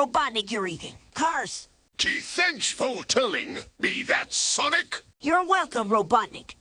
Robotnik you're eating. Cars. Gee, thanks for telling. me that Sonic? You're welcome, Robotnik.